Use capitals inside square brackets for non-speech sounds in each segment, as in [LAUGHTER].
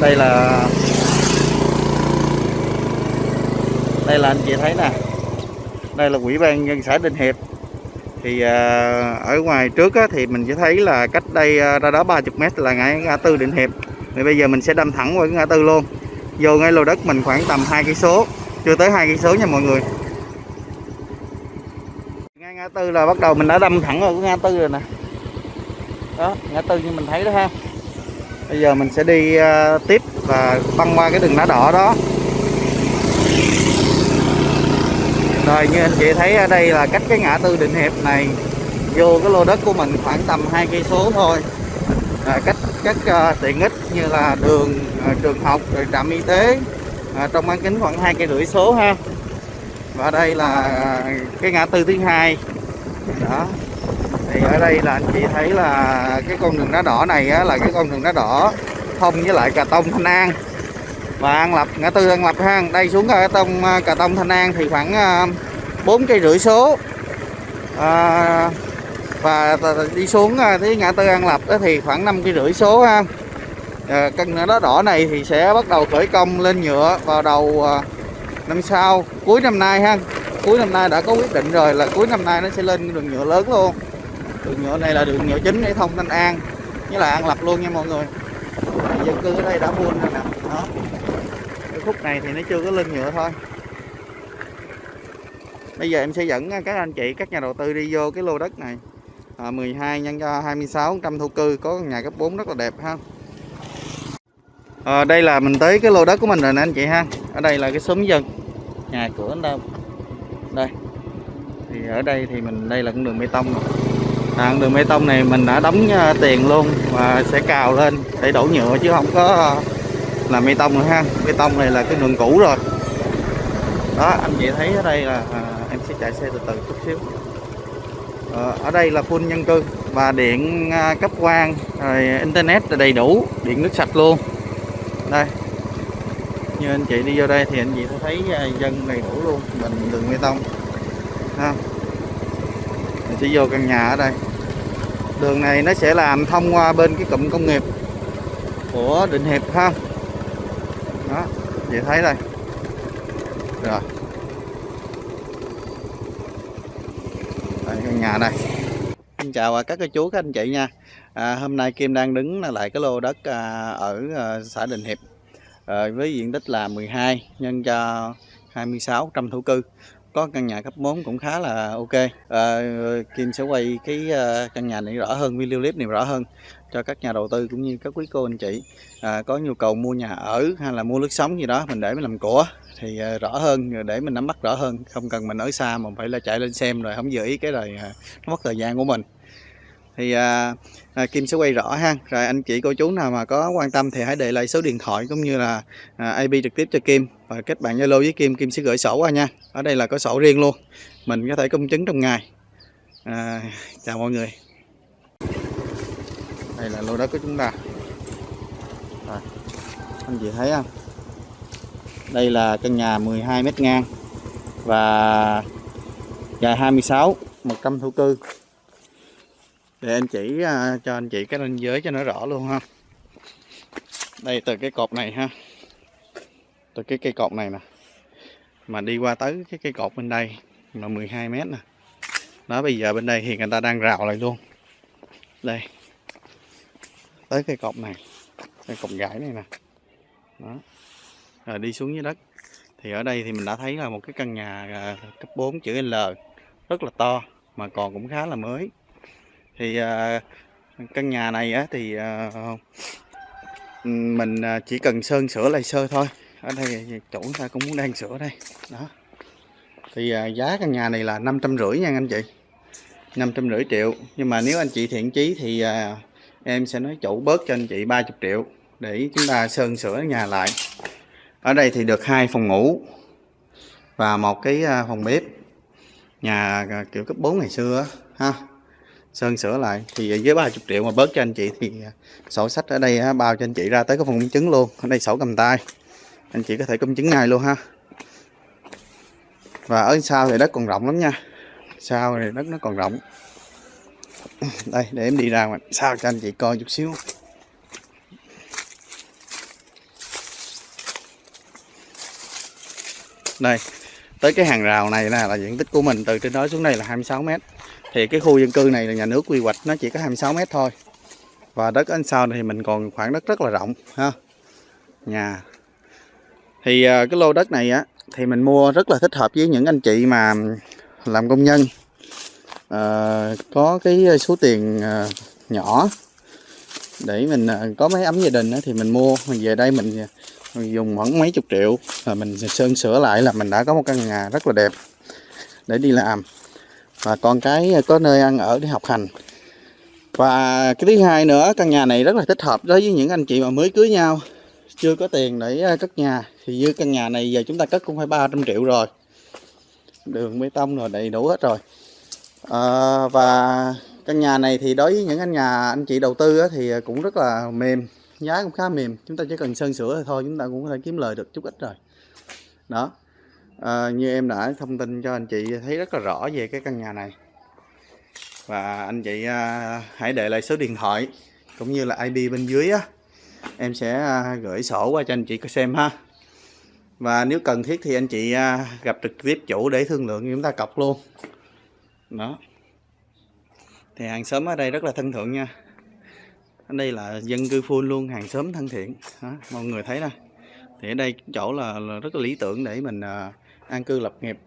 đây là đây là anh chị thấy nè. Đây là quỹ ban nhân xã Đình Hiệp. Thì à, ở ngoài trước á, thì mình sẽ thấy là cách đây à, ra đó 30 mét là ngã tư Định Hiệp. Thì bây giờ mình sẽ đâm thẳng qua cái ngã tư luôn. Vô ngay lô đất mình khoảng tầm hai cây số chưa tới hai cây số nha mọi người. Ngay ngã tư là bắt đầu mình đã đâm thẳng vào cái ngã tư rồi nè. Đó ngã tư như mình thấy đó ha bây giờ mình sẽ đi ờ, tiếp và băng qua cái đường đá đỏ đó. Rồi như anh chị thấy ở đây là cách cái ngã tư định hiệp này vô cái lô đất của mình khoảng tầm hai cây số thôi. À, cách các uh, ờ, tiện ích như là đường uh, trường học rồi trạm y tế uh, trong bán kính khoảng hai cây rưỡi số ha. Và đây là cái ngã tư thứ hai. Đó thì ở đây là anh chị thấy là cái con đường đá đỏ này á, là cái con đường đá đỏ thông với lại cà tông thanh an. Và an lập ngã tư an lập ha đây xuống cà tông à, cà tông thanh an thì khoảng à, bốn cây rưỡi số. À, và đi xuống à, tới ngã tư an lập đó thì khoảng năm cây rưỡi số ha. À, căn đá đỏ này thì sẽ bắt đầu khởi công lên nhựa vào đầu năm sau cuối năm nay ha. Cuối năm nay đã có quyết định rồi là cuối năm nay nó sẽ lên đường nhựa lớn luôn đường nhựa này là đường nhựa chính để thông Thanh An như là An Lập luôn nha mọi người. Dân cư ở đây đã buôn rồi nè. Đó. Cái khúc này thì nó chưa có lên nhựa thôi. Bây giờ em sẽ dẫn các anh chị các nhà đầu tư đi vô cái lô đất này. À, 12 nhân cho 26 trăm thổ cư có nhà cấp 4 rất là đẹp ha. À, đây là mình tới cái lô đất của mình rồi nè anh chị ha. Ở đây là cái xóm dân. Nhà cửa anh đâu. Đây. Thì ở đây thì mình đây là con đường bê tông rồi. À, đường bê tông này mình đã đóng à, tiền luôn và sẽ cào lên để đổ nhựa chứ không có làm bê tông nữa ha. Bê tông này là cái đường cũ rồi. Đó anh chị thấy ở đây là à, em sẽ chạy xe từ từ chút xíu. À, ở đây là full nhân cư và điện à, cấp quang rồi internet là đầy đủ điện nước sạch luôn. Đây. Như anh chị đi vô đây thì anh chị thấy à, dân đầy đủ luôn mình đường bê tông. Ha. Mình sẽ vô căn nhà ở đây đường này nó sẽ làm thông qua bên cái cụm công nghiệp của Định Hiệp ha. Đó vậy thấy đây. Rồi. Đây căn nhà đây. Xin chào à, các cô chú các anh chị nha. À, hôm nay Kim đang đứng lại cái lô đất à, ở à, xã Định Hiệp à, với diện tích là 12 nhân cho 26 trăm thổ cư có căn nhà cấp 4 cũng khá là ok. À, Kim sẽ quay cái ờ, căn nhà này rõ hơn video clip này rõ hơn cho các nhà đầu tư cũng như các quý cô anh chị. À, có nhu cầu mua nhà ở hay là mua nước sống gì đó mình để mình làm của thì à, rõ hơn để mình nắm bắt rõ hơn. Không cần mình ở xa mà phải là chạy lên xem rồi không giữ ý cái rồi à, nó mất thời gian của mình thì à, à, Kim sẽ quay rõ ha. Rồi anh chị cô chú nào mà có quan tâm thì hãy để lại số điện thoại cũng như là à, IP trực tiếp cho Kim. Và kết bạn Zalo với Kim Kim sẽ gửi sổ qua nha. Ở đây là có sổ riêng luôn. Mình có thể công chứng trong ngày. À, chào mọi người. Đây là lô đất của chúng ta. À, anh chị thấy không? Đây là căn nhà 12 mét ngang và dài 26 100 thổ cư để anh chỉ uh, cho anh chị cái ranh giới cho nó rõ luôn ha. Đây từ cái cột này ha. Từ cái cây cột này nè. Mà đi qua tới cái cây cột bên đây là 12 mét nè. Đó bây giờ bên đây thì người ta đang rào lại luôn. Đây. Tới cây cột này cây cột gãy này nè. Đó. Rồi đi xuống dưới đất. Thì ở đây thì mình đã thấy là một cái căn nhà à, cấp 4 chữ L. Rất là to mà còn cũng khá là mới thì à, căn nhà này á thì à, mình à, chỉ cần sơn sửa lại sơ thôi. Ở đây chủ ta cũng muốn đang sửa đây. Đó. Thì giá căn nhà này là năm trăm rưỡi nha anh chị. năm trăm rưỡi triệu. Nhưng mà nếu anh chị thiện chí thì em sẽ nói chủ bớt cho anh chị 30 triệu để chúng ta sơn sửa nhà lại. Ở đây thì được hai phòng ngủ và một cái phòng bếp. Nhà kiểu cấp 4 ngày xưa ha sơn sửa lại. Thì với 30 triệu mà bớt cho anh chị thì à, sổ sách ở đây bao cho anh chị ra tới cái phòng công chứng luôn. Ở đây sổ cầm tay. Anh chị có thể công chứng ngay luôn ha. Và ở sau thì đất còn rộng lắm nha. Sau thì đất nó còn rộng. [CLEARS THROAT] Đây để em đi ra ngoài. Sao cho anh chị coi chút xíu. Đây tới cái hàng rào này là, là diện tích của mình từ trên đó xuống đây là 26 mét thì cái khu dân cư này là nhà nước quy hoạch nó chỉ có 26 mét thôi. Và đất anh sau thì mình còn khoảng đất rất là rộng ha. Nhà. Thì à, cái lô đất này á thì mình mua rất là thích hợp với những anh chị mà làm công nhân. À, có cái số tiền à, nhỏ để mình à, có mấy ấm gia đình á, thì mình mua. Mình về đây mình, mình dùng khoảng mấy chục triệu là mình sơn sửa lại là mình đã có một căn nhà rất là đẹp để đi làm và con cái có nơi ăn ở để học hành. Và cái thứ hai nữa căn nhà này rất là thích hợp đối với những anh chị mà mới cưới nhau. Chưa có tiền để à, cất nhà thì như căn nhà này giờ chúng ta cất cũng phải 300 triệu rồi. Đường bê tông rồi đầy đủ hết rồi. À, và căn nhà này thì đối với những anh nhà anh chị đầu tư á, thì cũng rất là mềm giá cũng khá mềm. Chúng ta chỉ cần sơn sửa thôi chúng ta cũng có thể kiếm lời được chút ít rồi. Đó à, như em đã thông tin cho anh chị thấy rất là rõ về cái căn nhà này. Và anh chị à, hãy để lại số điện thoại cũng như là IP bên dưới á. Em sẽ à, gửi sổ qua cho anh chị có xem ha. Và nếu cần thiết thì anh chị à, gặp trực tiếp chủ để thương lượng chúng ta cọc luôn. Đó. Thì hàng xóm ở đây rất là thân thượng nha. Ở đây là dân cư full luôn hàng xóm thân thiện. Đó, mọi người thấy nè. Thì ở đây chỗ là, là rất là lý tưởng để mình à, an cư lập nghiệp.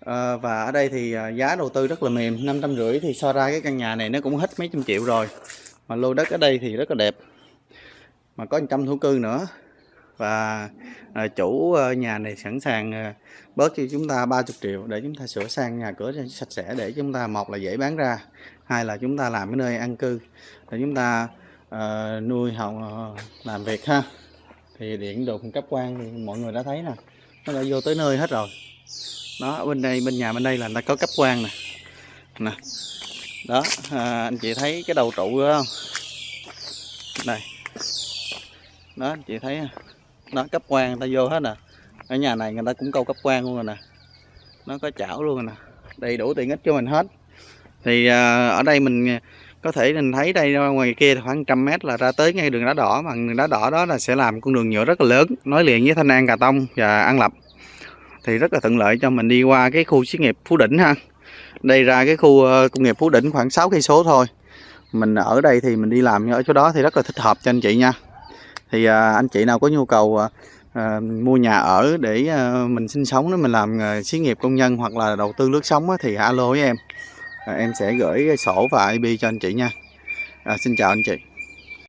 À, và ở đây thì à, giá đầu tư rất là mềm năm trăm rưỡi thì so ra cái căn nhà này nó cũng hết mấy trăm triệu rồi. Mà lô đất ở đây thì rất là đẹp. Mà có trăm thổ cư nữa. Và à, chủ à, nhà này sẵn sàng à, bớt cho chúng ta 30 triệu để chúng ta sửa sang nhà cửa cho sạch sẽ để chúng ta một là dễ bán ra hai là chúng ta làm cái nơi an cư để chúng ta à, nuôi hồng à, làm việc ha. Thì điện đồ cung cấp quan thì mọi người đã thấy nè nó đã vô tới nơi hết rồi. Đó bên đây bên nhà bên đây là người ta có cấp quan nè. Nè. Đó à, anh chị thấy cái đầu trụ đó không? Đây. Đó anh chị thấy nó cấp quan người ta vô hết nè. Ở nhà này người ta cũng câu cấp quan luôn rồi nè. Nó có chảo luôn rồi nè. Đầy đủ tiện ích cho mình hết. Thì à, ở đây mình có thể mình thấy đây ờ, ngoài kia khoảng trăm mét là ra tới ngay đường đá đỏ mà đường đá đỏ đó là sẽ làm con đường nhựa rất là lớn nối liền với thanh an cà tông và an lập. Thì rất là thuận lợi cho mình đi qua cái khu xí nghiệp phú đỉnh ha. Đây ra cái khu ờ, công nghiệp phú đỉnh khoảng 6 cây số thôi. Mình ở đây thì mình đi làm ở chỗ đó thì rất là thích hợp cho anh chị nha. Thì à, anh chị nào có nhu cầu à, mua nhà ở để à, mình sinh sống nếu mình làm à, xí nghiệp công nhân hoặc là đầu tư lướt sống đó, thì alo với em à, em sẽ gửi sổ và IP cho anh chị nha. À, xin chào anh chị.